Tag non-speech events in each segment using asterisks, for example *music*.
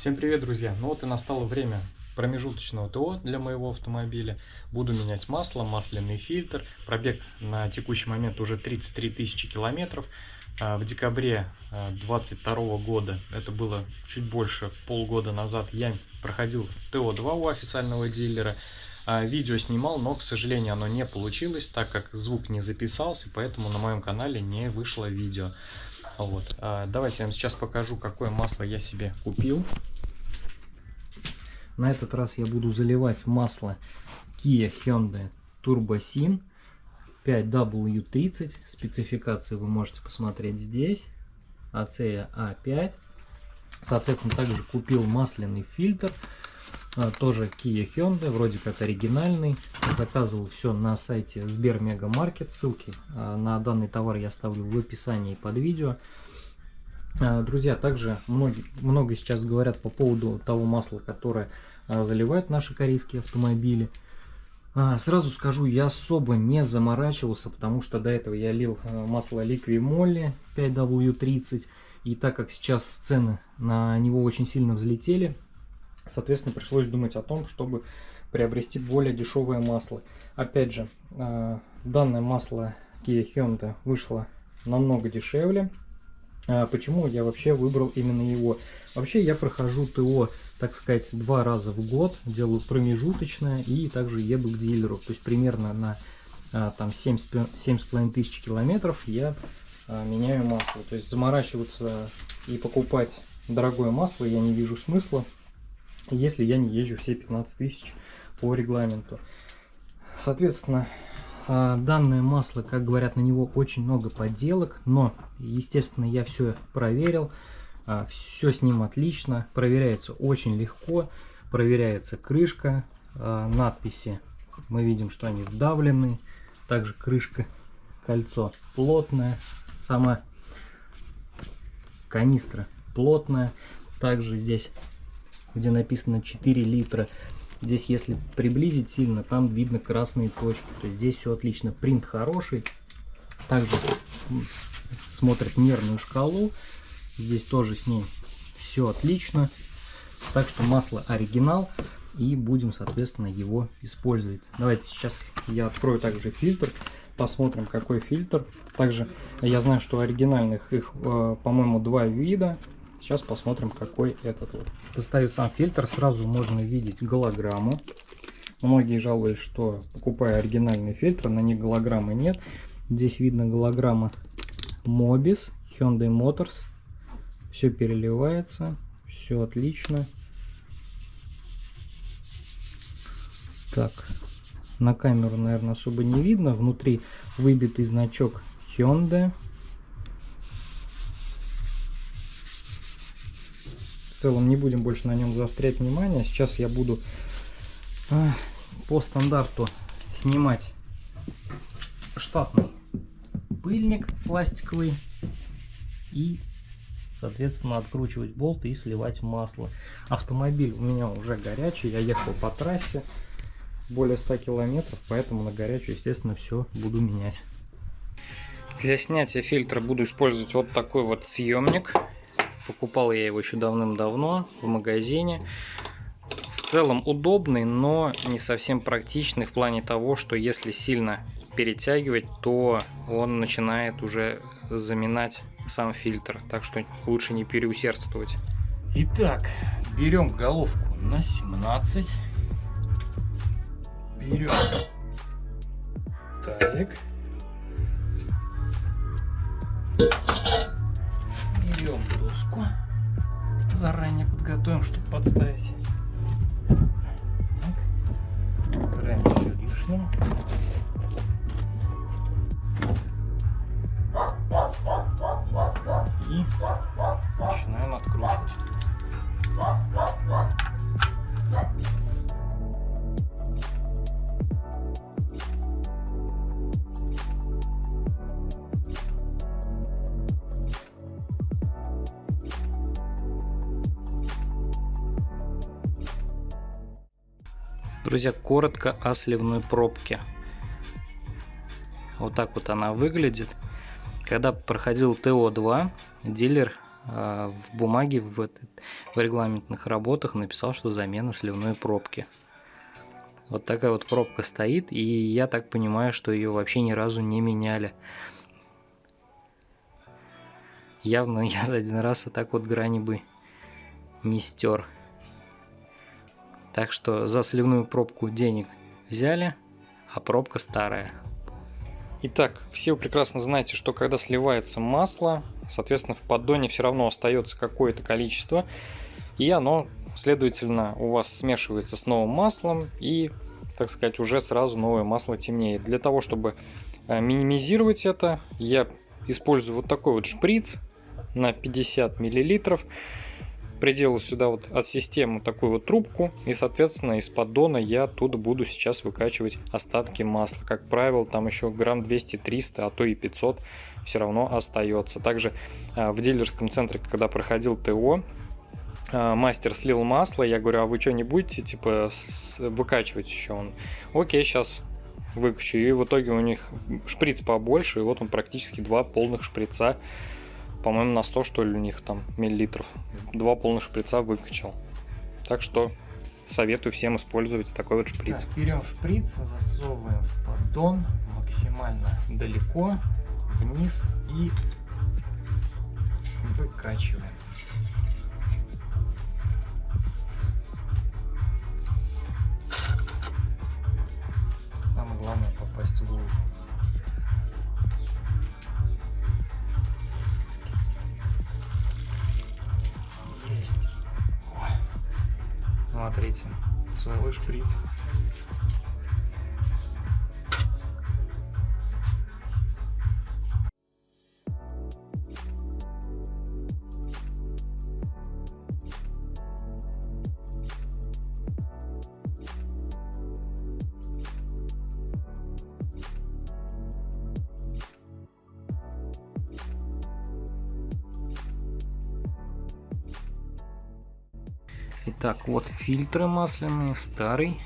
Всем привет, друзья! Ну вот и настало время промежуточного ТО для моего автомобиля. Буду менять масло, масляный фильтр. Пробег на текущий момент уже 33 тысячи километров. А, в декабре 2022 а, года, это было чуть больше полгода назад, я проходил ТО-2 у официального дилера. А, видео снимал, но, к сожалению, оно не получилось, так как звук не записался, поэтому на моем канале не вышло видео. Вот. Давайте я вам сейчас покажу, какое масло я себе купил. На этот раз я буду заливать масло Kia Hyundai Turbo Sin 5W30. Спецификации вы можете посмотреть здесь. ACEA A5. Соответственно, также купил масляный фильтр. А, тоже Kia Hyundai, вроде как оригинальный. Заказывал все на сайте Сбермегамаркет. Ссылки а, на данный товар я оставлю в описании под видео. А, друзья, также многие, много сейчас говорят по поводу того масла, которое а, заливают наши корейские автомобили. А, сразу скажу, я особо не заморачивался, потому что до этого я лил масло Liqui Moly 5W30. И так как сейчас цены на него очень сильно взлетели, соответственно, пришлось думать о том, чтобы приобрести более дешевое масло. Опять же, данное масло Kia Hyundai вышло намного дешевле. А почему я вообще выбрал именно его? Вообще я прохожу ТО, так сказать, два раза в год, делаю промежуточное и также еду к дилеру. То есть примерно на а, там 7,5 тысяч километров я а, меняю масло. То есть заморачиваться и покупать дорогое масло я не вижу смысла, если я не езжу все 15 тысяч по регламенту. Соответственно, а, данное масло, как говорят, на него очень много подделок, но, естественно, я все проверил. А, все с ним отлично, проверяется очень легко, проверяется крышка, а, надписи. Мы видим, что они вдавлены. Также крышка, кольцо плотное, сама канистра плотная. Также здесь, где написано 4 литра, Здесь, если приблизить сильно, там видно красные точки. То есть здесь все отлично. Принт хороший. Также смотрит нервную шкалу. Здесь тоже с ней все отлично. Так что масло оригинал. И будем, соответственно, его использовать. Давайте сейчас я открою также фильтр. Посмотрим, какой фильтр. Также я знаю, что оригинальных их, э, по-моему, два вида. Сейчас посмотрим, какой этот вот. Достаю сам фильтр, сразу можно видеть голограмму. Многие жалуются, что покупая оригинальный фильтр, на них голограммы нет. Здесь видно голограмма Mobis, Hyundai Motors. Все переливается, все отлично. Так, на камеру, наверное, особо не видно. Внутри выбитый значок Hyundai. в целом не будем больше на нем заострять внимание. Сейчас я буду а, по стандарту снимать штатный пыльник пластиковый и соответственно откручивать болты и сливать масло. Автомобиль у меня уже горячий, я ехал по трассе более 100 километров, поэтому на горячую, естественно, все буду менять. Для снятия фильтра буду использовать вот такой вот съемник. Покупал я его еще давным-давно в магазине. В целом удобный, но не совсем практичный в плане того, что если сильно перетягивать, то он начинает уже заминать сам фильтр. Так что лучше не переусердствовать. Итак, берем головку на 17. Берем тазик. берем доску. Заранее подготовим, чтобы подставить. Убираем все лишнее. Друзья, коротко о сливной пробке. Вот так вот она выглядит. Когда проходил ТО-2, дилер а, в бумаге в, в регламентных работах написал, что замена сливной пробки. Вот такая вот пробка стоит, и я так понимаю, что ее вообще ни разу не меняли. Явно *laughs* я за один раз вот так вот грани бы не стер. Так что за сливную пробку денег взяли, а пробка старая. Итак, все вы прекрасно знаете, что когда сливается масло, соответственно, в поддоне все равно остается какое-то количество, и оно, следовательно, у вас смешивается с новым маслом, и, так сказать, уже сразу новое масло темнеет. Для того, чтобы э, минимизировать это, я использую вот такой вот шприц на 50 миллилитров приделаю сюда вот от системы такую вот трубку. И соответственно из поддона я оттуда буду сейчас выкачивать остатки масла. Как правило там еще грамм 200-300 а то и 500 все равно остается. Также а, в дилерском центре когда проходил ТО а, мастер слил масло. Я говорю а вы что не будете типа выкачивать еще? Он окей сейчас выкачу и в итоге у них шприц побольше и вот он практически два полных шприца по-моему, на 100, что ли, у них там миллилитров. Два полных шприца выкачал. Так что советую всем использовать такой вот шприц. Так, берем шприц, засовываем в поддон максимально далеко, вниз и выкачиваем. Целый шприц. Итак, вот фильтры масляные, старый.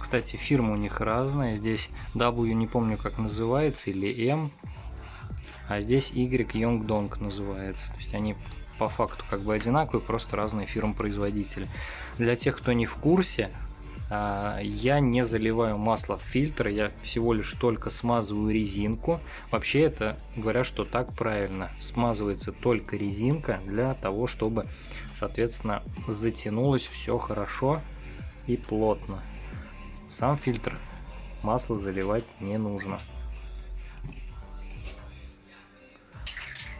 Кстати, фирма у них разная. Здесь W не помню как называется, или M. А здесь Y Yongdong называется. То есть они по факту как бы одинаковые, просто разные фирмы-производители. Для тех, кто не в курсе, я не заливаю масло в фильтр, я всего лишь только смазываю резинку. Вообще это говорят, что так правильно. Смазывается только резинка для того, чтобы соответственно затянулось все хорошо и плотно сам фильтр масло заливать не нужно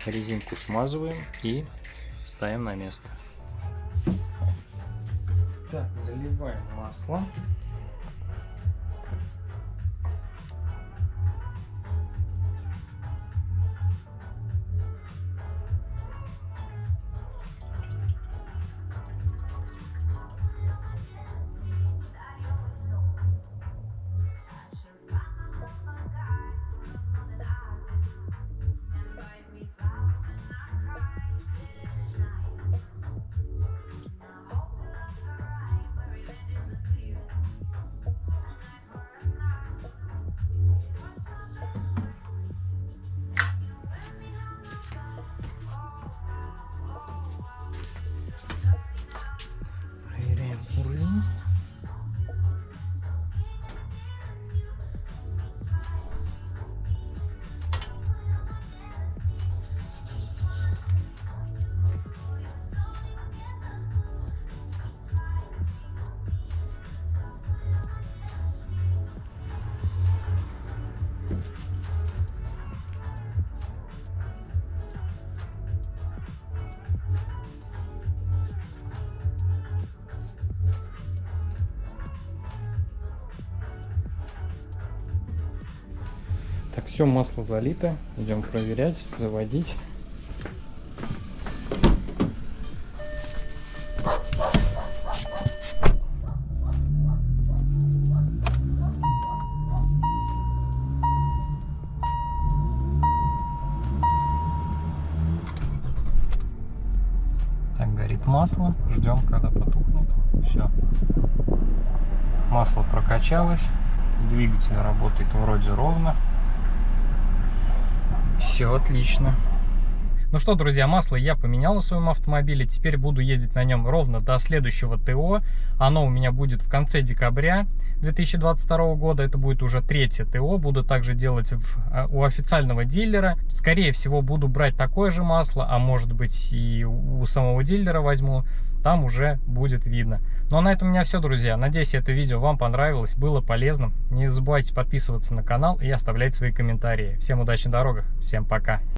резинку смазываем и ставим на место заливаем масло Так, все масло залито. Идем проверять, заводить. Так, горит масло. Ждем, когда потухнет. Все. Масло прокачалось. Двигатель работает вроде ровно. Все отлично. Ну что, друзья, масло я поменял на своем автомобиле. Теперь буду ездить на нем ровно до следующего ТО. Оно у меня будет в конце декабря 2022 года. Это будет уже третье ТО. Буду также делать в, а, у официального дилера. Скорее всего, буду брать такое же масло, а может быть и у самого дилера возьму. Там уже будет видно. Ну а на этом у меня все, друзья. Надеюсь, это видео вам понравилось, было полезным. Не забывайте подписываться на канал и оставлять свои комментарии. Всем удачи на дорогах, всем пока.